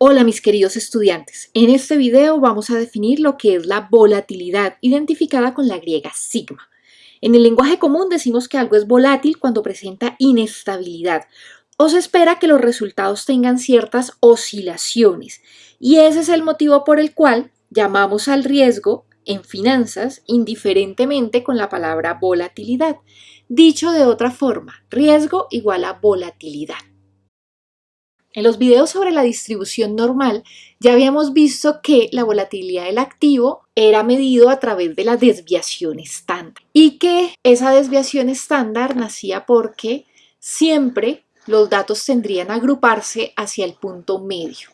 Hola mis queridos estudiantes, en este video vamos a definir lo que es la volatilidad identificada con la griega sigma. En el lenguaje común decimos que algo es volátil cuando presenta inestabilidad o se espera que los resultados tengan ciertas oscilaciones y ese es el motivo por el cual llamamos al riesgo en finanzas indiferentemente con la palabra volatilidad. Dicho de otra forma, riesgo igual a volatilidad. En los videos sobre la distribución normal ya habíamos visto que la volatilidad del activo era medido a través de la desviación estándar y que esa desviación estándar nacía porque siempre los datos tendrían a agruparse hacia el punto medio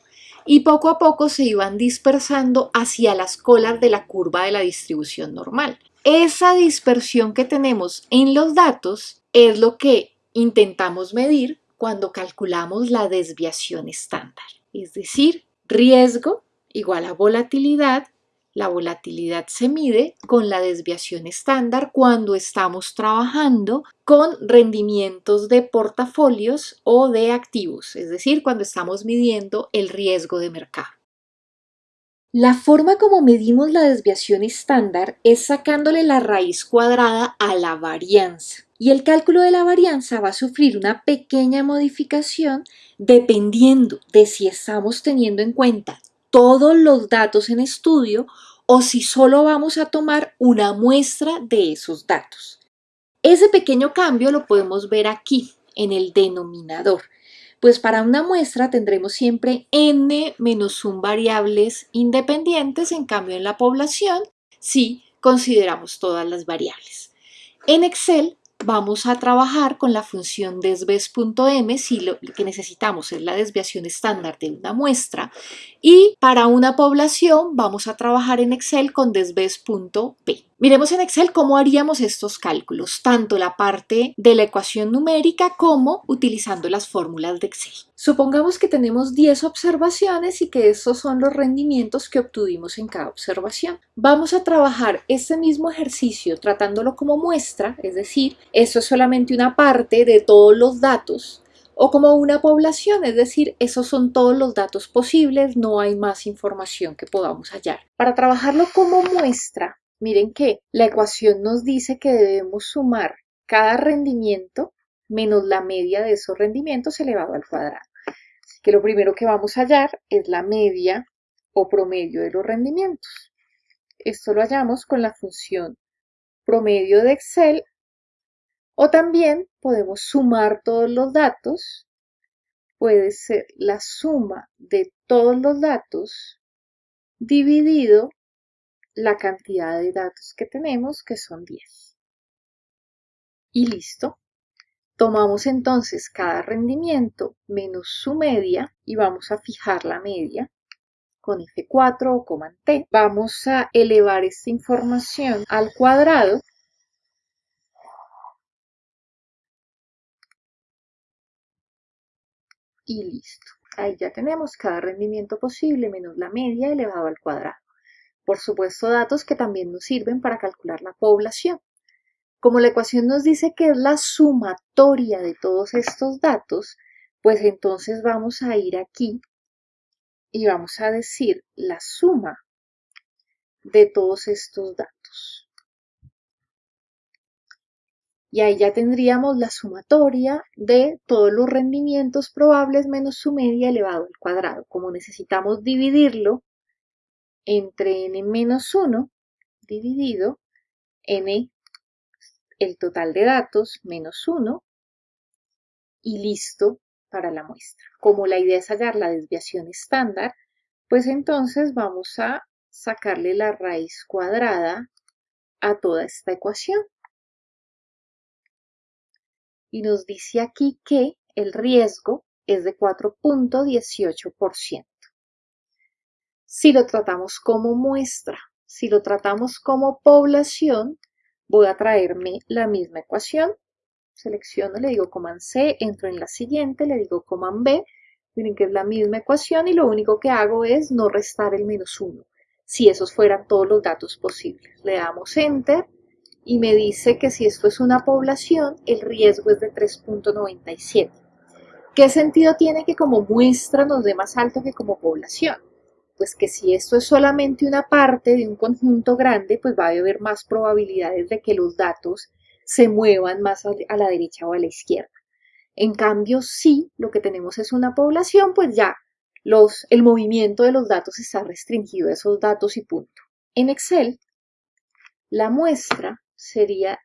y poco a poco se iban dispersando hacia las colas de la curva de la distribución normal. Esa dispersión que tenemos en los datos es lo que intentamos medir cuando calculamos la desviación estándar, es decir, riesgo igual a volatilidad. La volatilidad se mide con la desviación estándar cuando estamos trabajando con rendimientos de portafolios o de activos, es decir, cuando estamos midiendo el riesgo de mercado. La forma como medimos la desviación estándar es sacándole la raíz cuadrada a la varianza. Y el cálculo de la varianza va a sufrir una pequeña modificación dependiendo de si estamos teniendo en cuenta todos los datos en estudio o si solo vamos a tomar una muestra de esos datos. Ese pequeño cambio lo podemos ver aquí, en el denominador. Pues para una muestra tendremos siempre n menos 1 variables independientes, en cambio en la población sí consideramos todas las variables. En Excel vamos a trabajar con la función desves.m si lo que necesitamos es la desviación estándar de una muestra y para una población vamos a trabajar en Excel con desves.p. Miremos en Excel cómo haríamos estos cálculos, tanto la parte de la ecuación numérica como utilizando las fórmulas de Excel. Supongamos que tenemos 10 observaciones y que estos son los rendimientos que obtuvimos en cada observación. Vamos a trabajar este mismo ejercicio tratándolo como muestra, es decir, esto es solamente una parte de todos los datos o como una población, es decir, esos son todos los datos posibles, no hay más información que podamos hallar. Para trabajarlo como muestra, Miren que la ecuación nos dice que debemos sumar cada rendimiento menos la media de esos rendimientos elevado al cuadrado. Así que lo primero que vamos a hallar es la media o promedio de los rendimientos. Esto lo hallamos con la función promedio de Excel o también podemos sumar todos los datos. Puede ser la suma de todos los datos dividido la cantidad de datos que tenemos, que son 10. Y listo. Tomamos entonces cada rendimiento menos su media y vamos a fijar la media con F4 o con T. Vamos a elevar esta información al cuadrado y listo. Ahí ya tenemos cada rendimiento posible menos la media elevado al cuadrado. Por supuesto, datos que también nos sirven para calcular la población. Como la ecuación nos dice que es la sumatoria de todos estos datos, pues entonces vamos a ir aquí y vamos a decir la suma de todos estos datos. Y ahí ya tendríamos la sumatoria de todos los rendimientos probables menos su media elevado al cuadrado. Como necesitamos dividirlo entre n menos 1 dividido n, el total de datos, menos 1, y listo para la muestra. Como la idea es hallar la desviación estándar, pues entonces vamos a sacarle la raíz cuadrada a toda esta ecuación. Y nos dice aquí que el riesgo es de 4.18% si lo tratamos como muestra. Si lo tratamos como población, voy a traerme la misma ecuación. Selecciono, le digo command C, entro en la siguiente, le digo command B. Miren que es la misma ecuación y lo único que hago es no restar el menos 1. Si esos fueran todos los datos posibles. Le damos Enter y me dice que si esto es una población, el riesgo es de 3.97. ¿Qué sentido tiene que como muestra nos dé más alto que como población? Pues que si esto es solamente una parte de un conjunto grande, pues va a haber más probabilidades de que los datos se muevan más a la derecha o a la izquierda. En cambio, si lo que tenemos es una población, pues ya el movimiento de los datos está restringido a esos datos y punto. En Excel, la muestra sería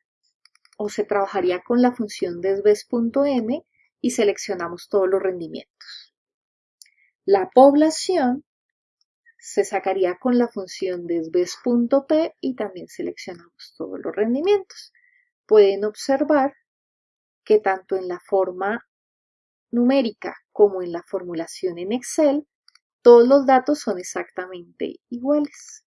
o se trabajaría con la función desves.m y seleccionamos todos los rendimientos. La población se sacaría con la función desves.p y también seleccionamos todos los rendimientos. Pueden observar que tanto en la forma numérica como en la formulación en Excel, todos los datos son exactamente iguales.